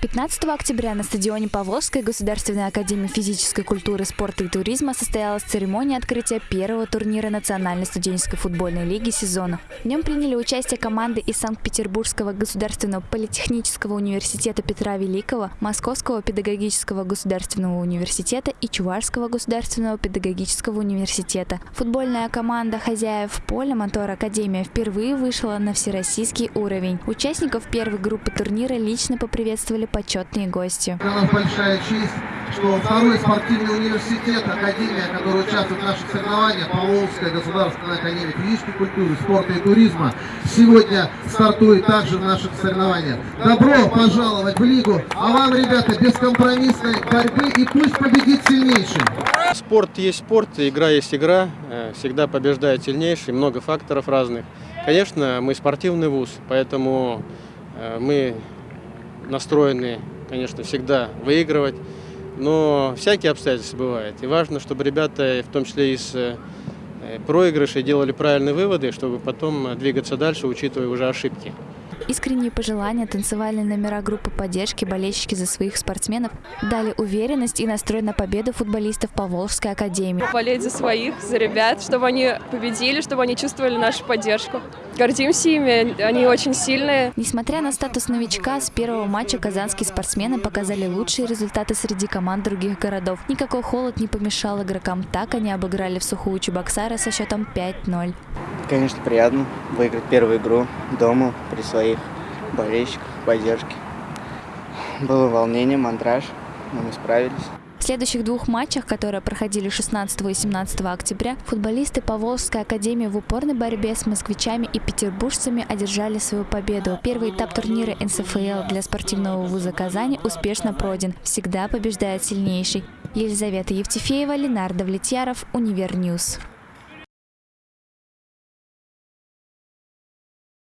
15 октября на стадионе Павловской Государственной Академии Физической культуры, спорта и туризма состоялась церемония открытия первого турнира Национальной студенческой футбольной лиги сезона. В нем приняли участие команды из Санкт-Петербургского государственного политехнического университета Петра Великого, Московского педагогического государственного университета и Чувашского государственного педагогического университета. Футбольная команда хозяев поля «Мотор Академия» впервые вышла на всероссийский уровень. Участников первой группы турнира лично поприветствовали почетные гости. Для нас большая честь, что второй спортивный университет, академия, который участвует в наших соревнованиях, Поволжская государственная академия физической культуры, спорта и туризма, сегодня стартует также в наших соревнованиях. Добро пожаловать в Лигу, а вам, ребята, бескомпромиссной борьбы и пусть победит сильнейший. Спорт есть спорт, игра есть игра, э, всегда побеждает сильнейший, много факторов разных. Конечно, мы спортивный вуз, поэтому э, мы настроены, конечно, всегда выигрывать, но всякие обстоятельства бывают. И важно, чтобы ребята, в том числе из э, проигрышей, делали правильные выводы, чтобы потом двигаться дальше, учитывая уже ошибки. Искренние пожелания, танцевальные номера группы поддержки, болельщики за своих спортсменов дали уверенность и настрой на победу футболистов Поволжской академии. Болеть за своих, за ребят, чтобы они победили, чтобы они чувствовали нашу поддержку. Гордимся ими, они очень сильные. Несмотря на статус новичка, с первого матча казанские спортсмены показали лучшие результаты среди команд других городов. Никакой холод не помешал игрокам, так они обыграли в сухую Чебоксары со счетом 5-0. Конечно, приятно выиграть первую игру дома при своих болельщиках, поддержке. Было волнение, мандраж, но мы справились. В следующих двух матчах, которые проходили 16 и 17 октября, футболисты Поволжской академии в упорной борьбе с москвичами и петербуржцами одержали свою победу. Первый этап турнира НСФЛ для спортивного вуза Казани успешно пройден. Всегда побеждает сильнейший. Елизавета Евтефеева, Ленар Давлетьяров, Univer News.